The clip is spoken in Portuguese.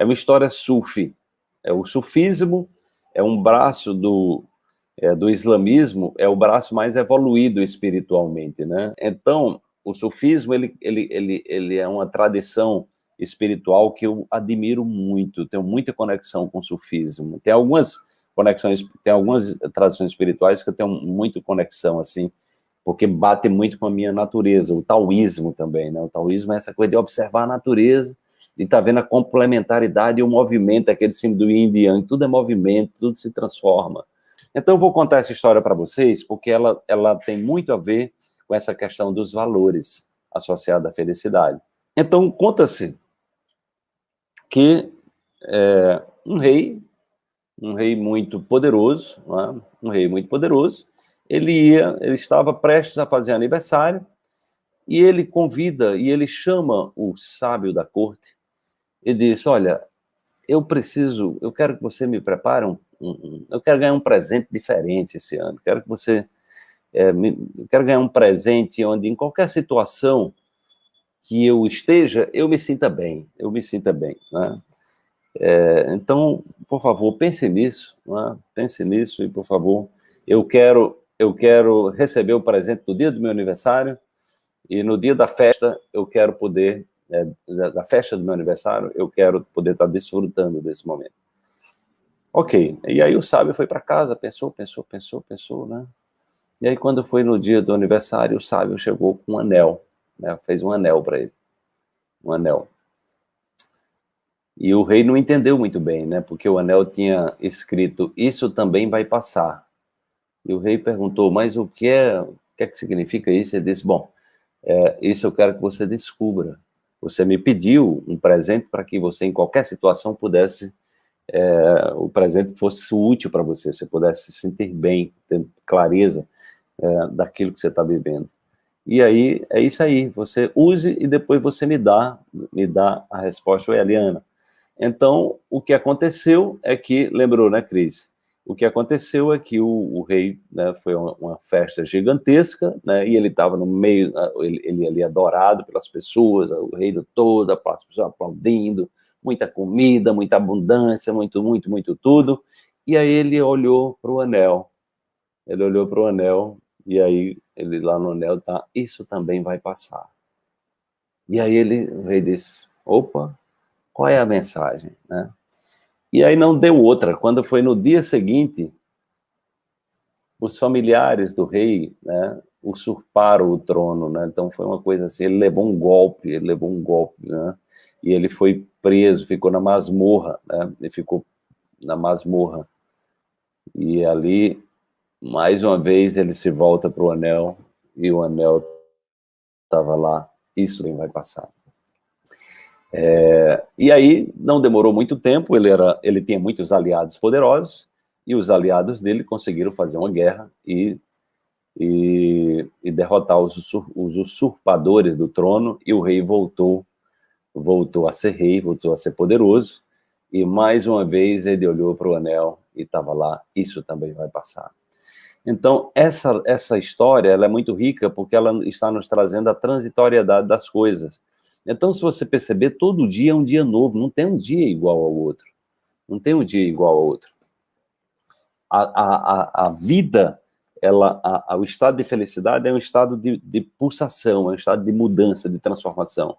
é uma história sufi. É o sufismo é um braço do, é, do islamismo, é o braço mais evoluído espiritualmente, né? Então, o sufismo, ele, ele, ele, ele é uma tradição espiritual que eu admiro muito, tenho muita conexão com o sufismo. Tem algumas conexões, tem algumas tradições espirituais que eu tenho muito conexão, assim, porque bate muito com a minha natureza, o taoísmo também, né? O taoísmo é essa coisa de observar a natureza e tá vendo a complementaridade e o movimento, aquele símbolo do tudo é movimento, tudo se transforma. Então eu vou contar essa história para vocês, porque ela, ela tem muito a ver com essa questão dos valores associados à felicidade. Então, conta-se que é, um rei, um rei muito poderoso, é? um rei muito poderoso, ele ia, ele estava prestes a fazer aniversário, e ele convida, e ele chama o sábio da corte, e diz, olha, eu preciso, eu quero que você me prepare um, um eu quero ganhar um presente diferente esse ano, quero que você, é, me, eu quero ganhar um presente onde em qualquer situação que eu esteja, eu me sinta bem, eu me sinta bem, né? É, então, por favor, pense nisso, né? pense nisso e, por favor, eu quero eu quero receber o presente no dia do meu aniversário e no dia da festa eu quero poder, é, da, da, festa do meu aniversário, eu quero poder estar desfrutando desse momento. Ok, e aí o sábio foi para casa, pensou, pensou, pensou, pensou, né? E aí quando foi no dia do aniversário, o sábio chegou com um anel, né? fez um anel para ele, um anel. E o rei não entendeu muito bem, né? Porque o anel tinha escrito, isso também vai passar. E o rei perguntou, mas o que é, o que, é que significa isso? Ele disse, bom, é, isso eu quero que você descubra. Você me pediu um presente para que você, em qualquer situação, pudesse, é, o presente fosse útil para você, você pudesse se sentir bem, ter clareza é, daquilo que você está vivendo. E aí, é isso aí, você use e depois você me dá, me dá a resposta, Eliana. Então, o que aconteceu é que, lembrou, né, Cris? O que aconteceu é que o, o rei, né, foi uma, uma, festa gigantesca, né, e ele estava no meio, ele, ele ali adorado pelas pessoas, o reino todo, as pessoas aplaudindo, muita comida, muita abundância, muito, muito, muito tudo, e aí ele olhou para o anel, ele olhou para o anel, e aí ele lá no anel tá, isso também vai passar. E aí ele, o rei disse, opa, qual é a mensagem, né? E aí não deu outra. Quando foi no dia seguinte, os familiares do rei né, usurparam o trono, né? Então foi uma coisa assim, ele levou um golpe, ele levou um golpe, né? E ele foi preso, ficou na masmorra, né? Ele ficou na masmorra. E ali, mais uma vez, ele se volta para o anel, e o anel estava lá, isso nem vai passar. É, e aí, não demorou muito tempo, ele, era, ele tinha muitos aliados poderosos, e os aliados dele conseguiram fazer uma guerra e, e, e derrotar os, os, usurpadores do trono, e o rei voltou, voltou a ser rei, voltou a ser poderoso, e mais uma vez ele olhou para o anel e estava lá, isso também vai passar. Então, essa, essa história ela é muito rica porque ela está nos trazendo a transitoriedade das coisas. Então, se você perceber, todo dia é um dia novo, não tem um dia igual ao outro. Não tem um dia igual ao outro. A, a, a, a vida, ela, a, a, o estado de felicidade é um estado de, de pulsação, é um estado de mudança, de transformação.